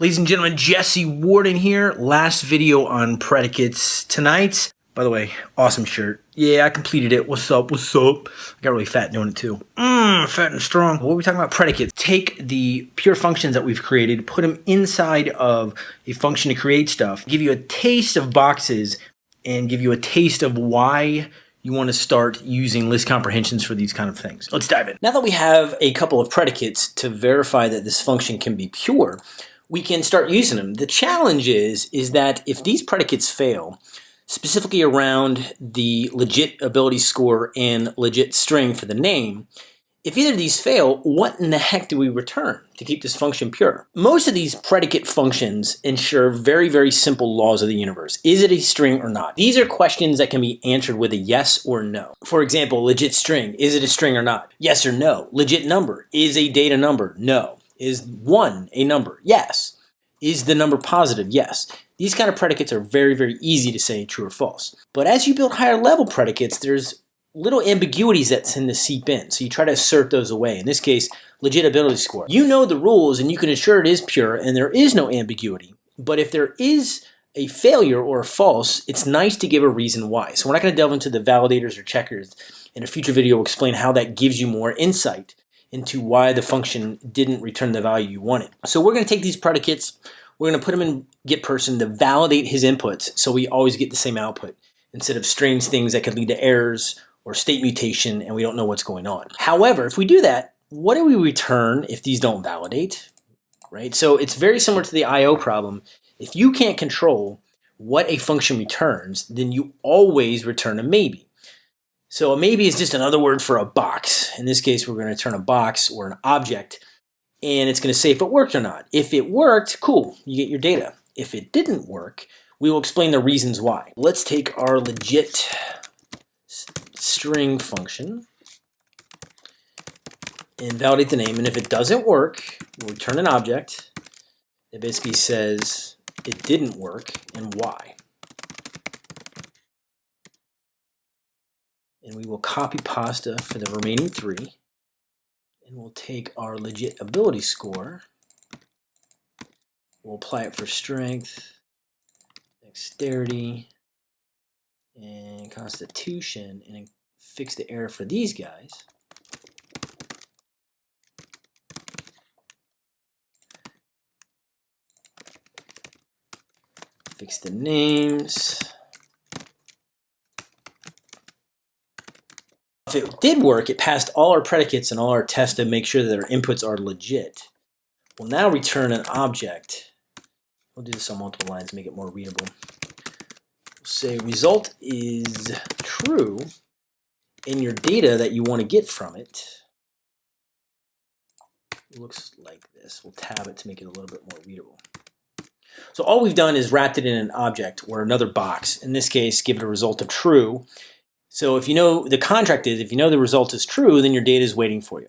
Ladies and gentlemen, Jesse Warden here. Last video on predicates tonight. By the way, awesome shirt. Yeah, I completed it. What's up? What's up? I got really fat doing it too. Mmm, fat and strong. What are we talking about? Predicates. Take the pure functions that we've created, put them inside of a function to create stuff, give you a taste of boxes, and give you a taste of why you want to start using list comprehensions for these kind of things. Let's dive in. Now that we have a couple of predicates to verify that this function can be pure, we can start using them. The challenge is, is that if these predicates fail, specifically around the legit ability score and legit string for the name, if either of these fail, what in the heck do we return to keep this function pure? Most of these predicate functions ensure very, very simple laws of the universe. Is it a string or not? These are questions that can be answered with a yes or no. For example, legit string, is it a string or not? Yes or no. Legit number, is a data number? No. Is 1 a number? Yes. Is the number positive? Yes. These kind of predicates are very, very easy to say true or false. But as you build higher level predicates, there's little ambiguities that tend to seep in. So you try to assert those away. In this case, legit ability score. You know the rules and you can ensure it is pure and there is no ambiguity. But if there is a failure or a false, it's nice to give a reason why. So we're not going to delve into the validators or checkers. In a future video, we'll explain how that gives you more insight into why the function didn't return the value you wanted. So we're going to take these predicates, we're going to put them in get person to validate his inputs so we always get the same output instead of strange things that could lead to errors or state mutation and we don't know what's going on. However, if we do that, what do we return if these don't validate? Right? So it's very similar to the IO problem. If you can't control what a function returns, then you always return a maybe. So a maybe is just another word for a box. In this case, we're going to turn a box or an object, and it's going to say if it worked or not. If it worked, cool, you get your data. If it didn't work, we will explain the reasons why. Let's take our legit string function and validate the name. And if it doesn't work, we'll return an object that basically says it didn't work and why. And we will copy pasta for the remaining three. And we'll take our legit ability score. We'll apply it for strength dexterity and constitution and fix the error for these guys. Fix the names If it did work, it passed all our predicates and all our tests to make sure that our inputs are legit. We'll now return an object. We'll do this on multiple lines to make it more readable. We'll say result is true in your data that you want to get from it. it looks like this. We'll tab it to make it a little bit more readable. So all we've done is wrapped it in an object or another box. In this case, give it a result of true. So if you know the contract is, if you know the result is true, then your data is waiting for you.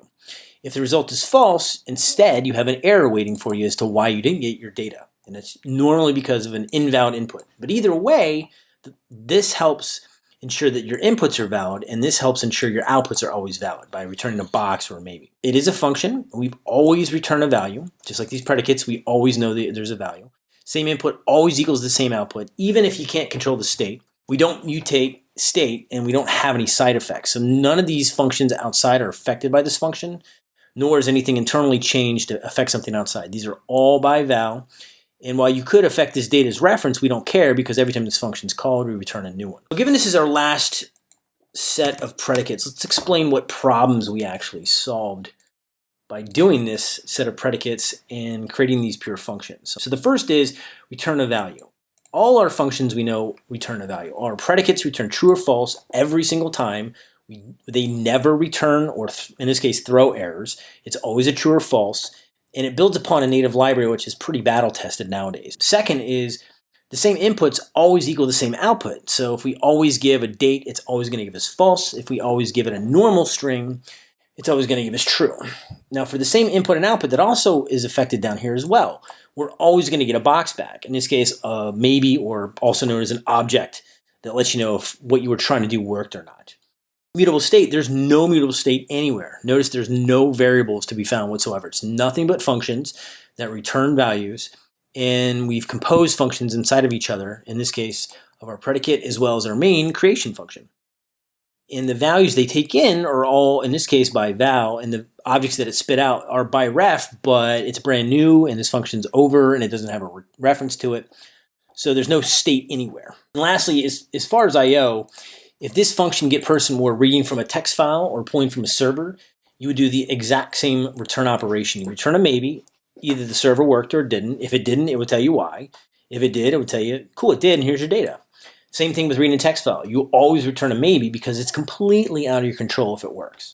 If the result is false, instead you have an error waiting for you as to why you didn't get your data. And it's normally because of an invalid input. But either way, this helps ensure that your inputs are valid, and this helps ensure your outputs are always valid by returning a box or maybe. It is a function. We've always return a value. Just like these predicates, we always know that there's a value. Same input always equals the same output, even if you can't control the state. We don't mutate state and we don't have any side effects. So none of these functions outside are affected by this function, nor is anything internally changed to affect something outside. These are all by val. And while you could affect this data as reference, we don't care because every time this function is called, we return a new one. So given this is our last set of predicates, let's explain what problems we actually solved by doing this set of predicates and creating these pure functions. So the first is return a value all our functions we know return a value. Our predicates return true or false every single time. We, they never return, or in this case, throw errors. It's always a true or false. And it builds upon a native library, which is pretty battle tested nowadays. Second is the same inputs always equal the same output. So if we always give a date, it's always going to give us false. If we always give it a normal string, it's always going to give us true. Now for the same input and output that also is affected down here as well we're always going to get a box back. In this case, uh, maybe, or also known as an object that lets you know if what you were trying to do worked or not. Mutable state, there's no mutable state anywhere. Notice there's no variables to be found whatsoever. It's nothing but functions that return values and we've composed functions inside of each other, in this case of our predicate as well as our main creation function. And the values they take in are all, in this case, by val, and the objects that it spit out are by ref, but it's brand new, and this function's over, and it doesn't have a re reference to it. So there's no state anywhere. And lastly, as, as far as I.O., if this function get person were reading from a text file or pulling from a server, you would do the exact same return operation. You return a maybe, either the server worked or didn't. If it didn't, it would tell you why. If it did, it would tell you, cool, it did, and here's your data. Same thing with reading a text file. You always return a maybe because it's completely out of your control if it works.